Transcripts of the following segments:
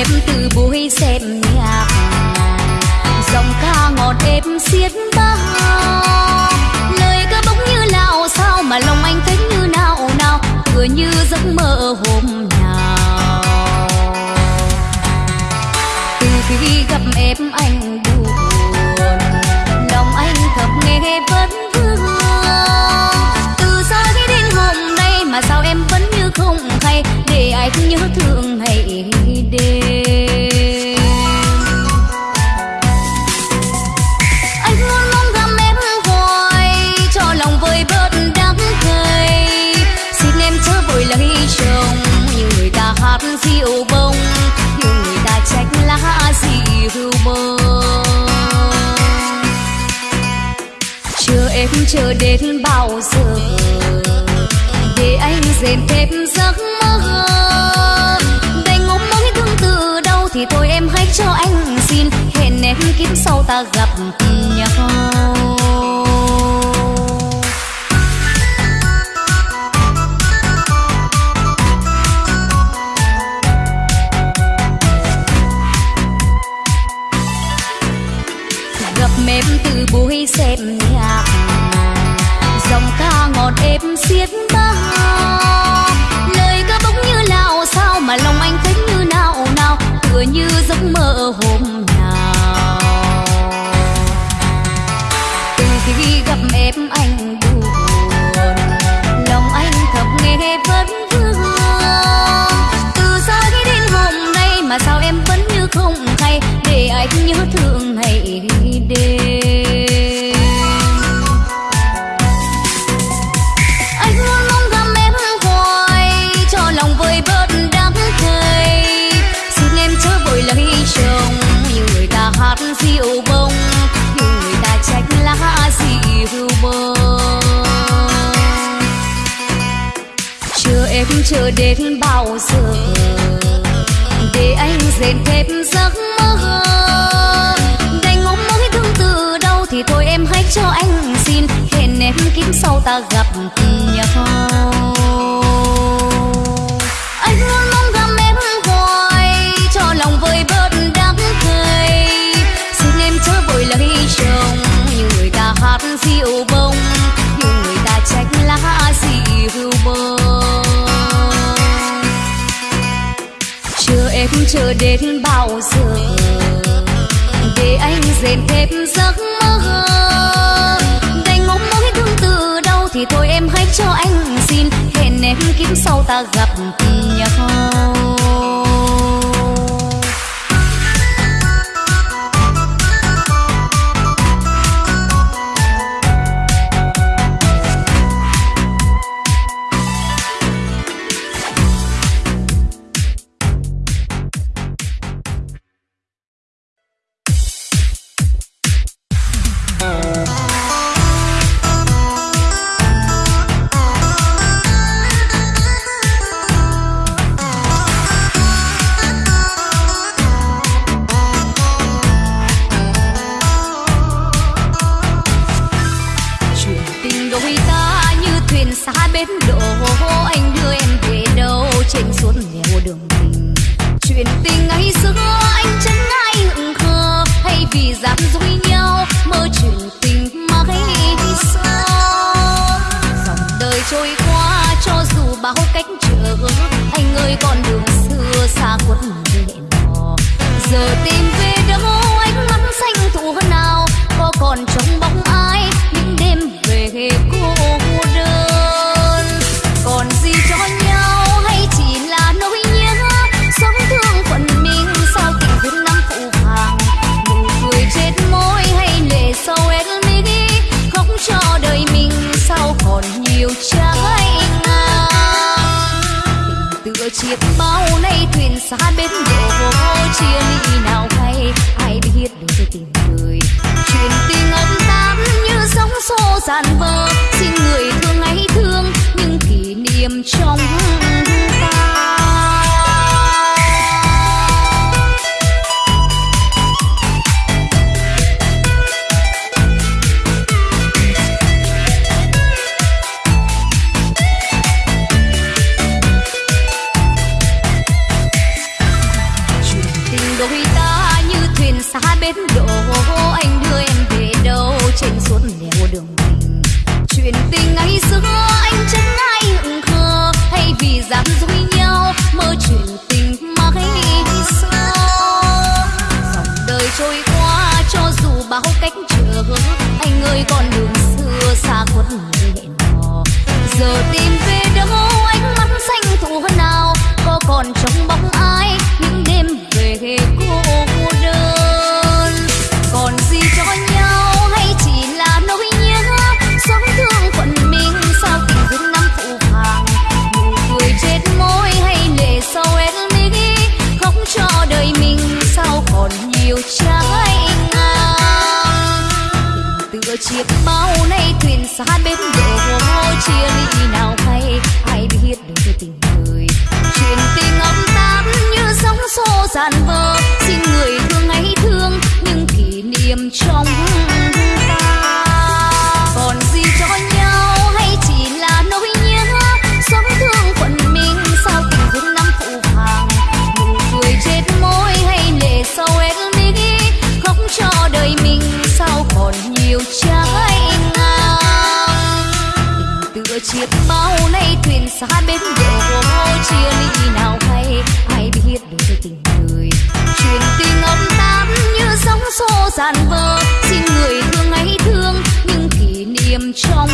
em từ buổi xem nhạc. Dòng ca ngọt êm xiết bao lời ca bỗng như nào sao mà lòng anh thấy như nào nào? Vừa như giấc mơ hôm nào. Từ khi gặp em, anh buồn. Lòng anh thầm nghe vẫn vương từ sau khi đến hôm nay mà sao em vẫn như không hay? Để anh nhớ thương. điệu bông, nhưng người ta trách lá gì hưu bông chờ em chờ đến bao giờ, để anh dèm thêm giấc mơ. Đành ngóng mối thương từ đâu thì thôi em hãy cho anh xin, hẹn em kiếm sau ta gặp nhau. mơ hồ. chờ đến bao giờ. Để anh rèn thêm giấc mơ. Đành ngóng mối thương từ đâu thì thôi em hãy cho anh xin. Hẹn em kiếm sau ta gặp nhau. chờ đến bao giờ? Để anh rèn thêm giấc mơ. Đành mong mối thương từ đâu thì thôi em hãy cho anh xin. Hẹn em kiếm sau ta gặp nhau. xa bên bờ vô chia ly nào hay. Ai biết đâu tôi tìm người truyền tình ấm tám như sóng xô dàn vơ xin người thương ấy thương những kỷ niệm trong trôi qua, cho dù bao cách trở anh ơi, con đường xưa xa khuất lệ nọ giờ tìm về trái ngang. Tựa chiếc bao nay thuyền xa bên bờ hồ chia ly nào hay, ai biết được tình người. Truyền tình âm táp như sóng xô dàn vơ xin người thương ấy thương, nhưng kỷ niệm trong biết bao nay thuyền xa bên đổ chia ly nào hay. Ai biết được tình người truyền tình âm tám như sóng xô dàn vơ. Xin người thương ấy thương những kỷ niệm trong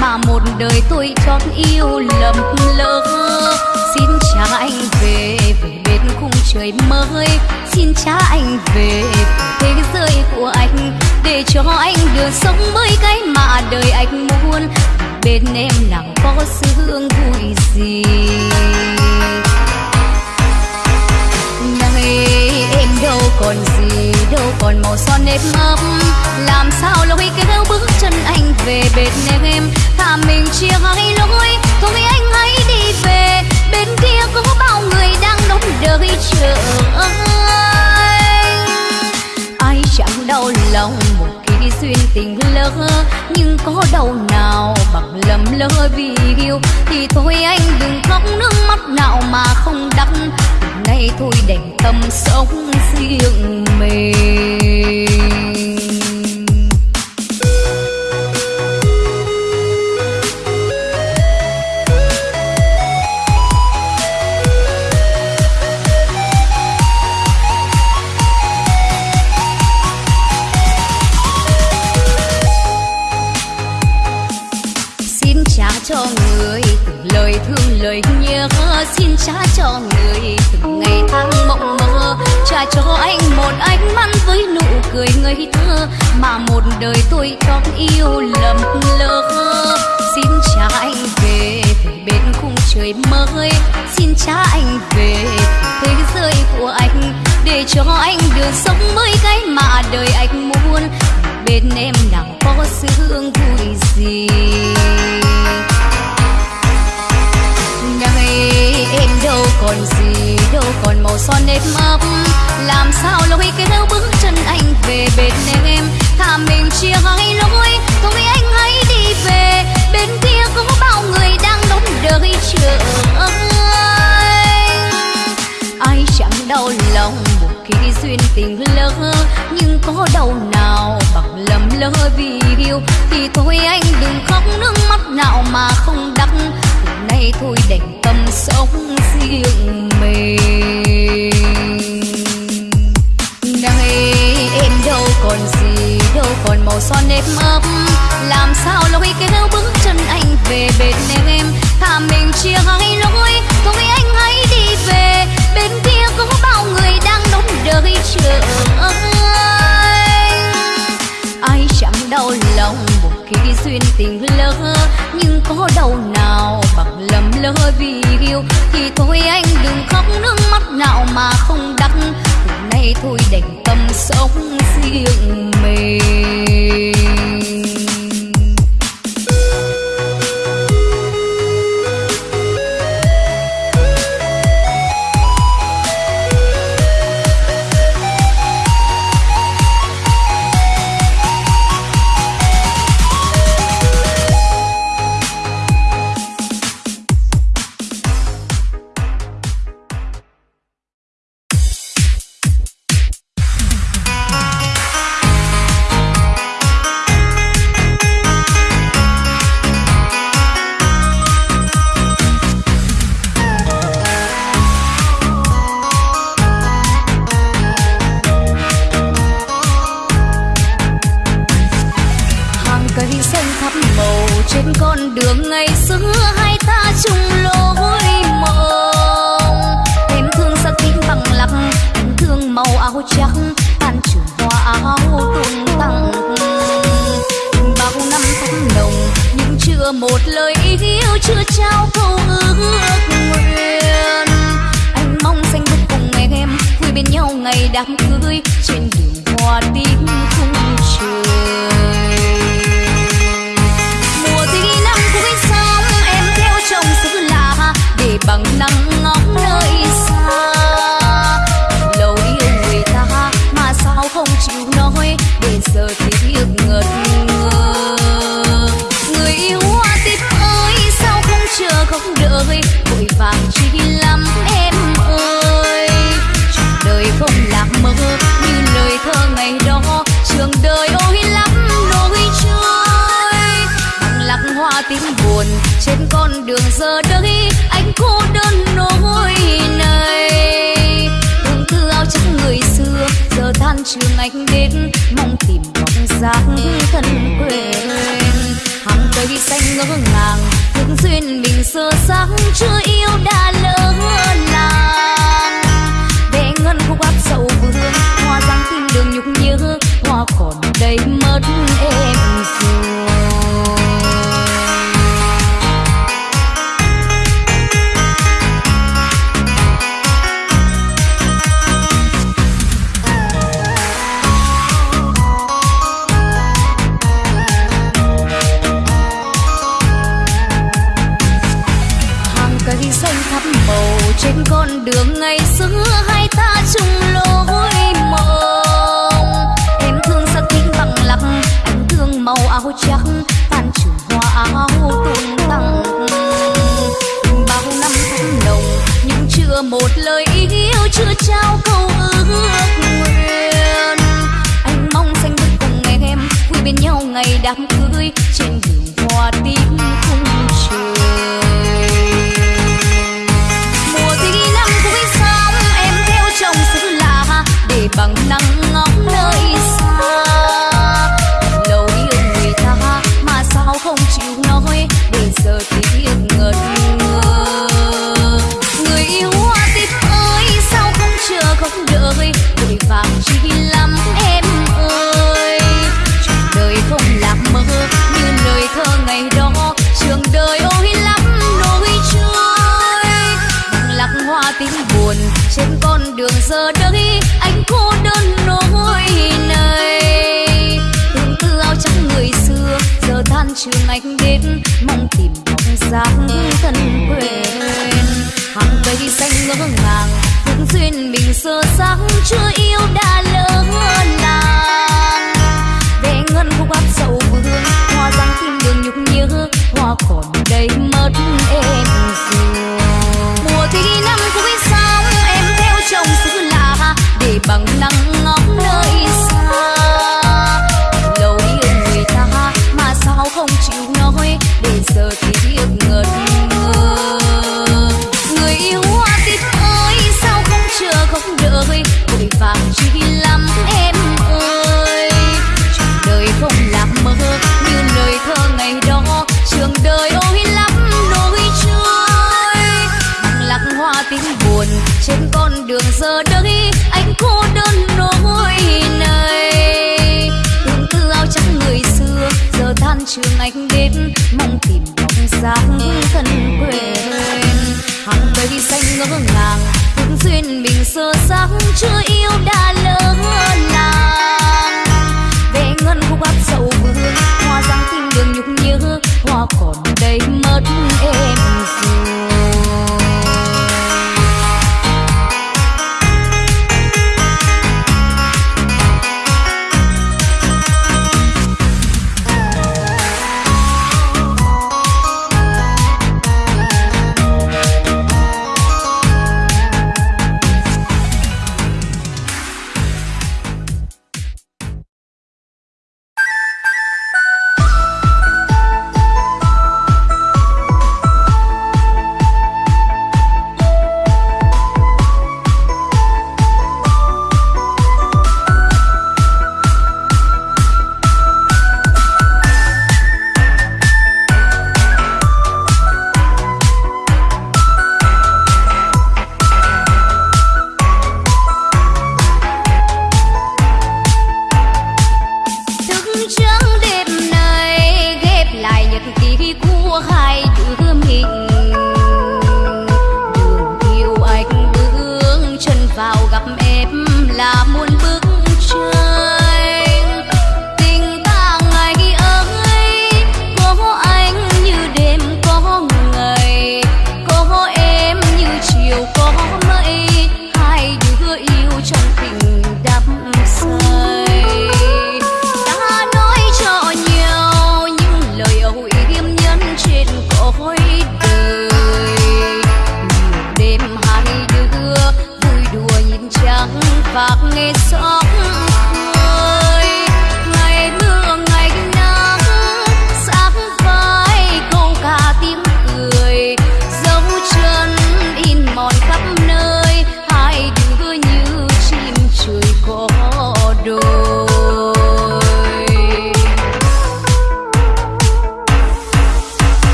mà một đời tôi chót yêu lầm lỡ. Xin cha anh về về bên khung trời mới. Xin cha anh về thế giới của anh. Để cho anh được sống với cái mà đời anh muốn. Bên em nào có sự hương vui gì? còn gì đâu, còn màu son nếp mấp. Làm sao lối kéo bước chân anh về bên em thả mình chia hai lối, thôi anh hãy đi về. Bên kia có bao người đang đón đợi chờ anh. Ai chẳng đau lòng một khi duyên tình lỡ, nhưng có đau nào bằng lầm lỡ vì yêu? Thì thôi anh đừng khóc nước mắt nào mà không đắng thôi đành tâm sống riêng mình. cho anh một ánh mắt với nụ cười ngây thơ mà một đời tôi trót yêu lầm lỡ. Xin cha anh về bên khung trời mới. Xin cha anh về thế giới của anh để cho anh được sống mới cái mà đời anh muốn. Bên em nào có sự vui gì? còn gì đâu, còn màu son nếp mấp. Làm sao lối kéo bước chân anh về bên em? Thả mình chia hai lối, thôi anh hãy đi về. Bên kia có bao người đang đóng đợi chờ anh. Ai chẳng đau lòng một khi duyên tình lỡ, nhưng có đau nào bằng lầm lỡ vì yêu? Thì thôi anh đừng khóc nước mắt nào mà không đắp. Hôm nay thôi đành son nếp ấp làm sao lối kéo bước chân anh về bên em? Thà mình chia hai lối, thôi anh hãy đi về. Bên kia có bao người đang đón đợi chờ anh. Ai chẳng đau lòng một khi duyên tình lỡ, nhưng có đau nào bằng lầm lỡ vì yêu? Thì thôi anh đừng khóc nước mắt nào mà không đắng. Từ nay thôi đành sống riêng mình. Một lời yêu chưa trao câu ước nguyện. Anh mong xanh bước cùng em, vui bên nhau ngày đám cưới trên đường hoa tím vàng chi lắm em ơi. Trường đời không lạc mơ như lời thơ ngày đó. Trường đời ôi lắm nỗi trôi. Bằng lặng hoa tím buồn trên con đường giờ đây. Anh cô đơn nỗi này. Tương tư áo trắng người xưa, giờ than trường anh đến. Mong tìm bóng dáng thân quên hàng xanh ngỡ ngàng những duyên mình sơ sáng chưa yêu đã lỡ làng. Để ngân khúc áp sầu vương hoa giang tim đường nhục nhớ, hoa còn đây mất em rồi con đường giờ đây, anh cô đơn nỗi này. Tương tư áo trắng người xưa, giờ than trường anh đến, mong tìm bóng dáng thân quên hàng cây xanh ngỡ ngàng cũng duyên mình sơ sáng chưa yêu đã lỡ làng. Để ngân khúc áp sầu vương, hoa giang tim đường nhục nhớ, hoa còn đây mất em. Bằng nắng ngóng trên con đường giờ đây, anh cô đơn nỗi này. Tương tư áo trắng người xưa, giờ than trường anh đến, mong tìm bóng dáng thân quên hàng cây xanh ngỡ ngàng thương duyên mình sơ sáng, chưa yêu đã lỡ làng. Về ngân khúc áp dậu vương, hoa dáng tim đường nhục nhớ, hoa còn đây mất em rồi. gặp em.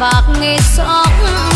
Bạc nghe sóng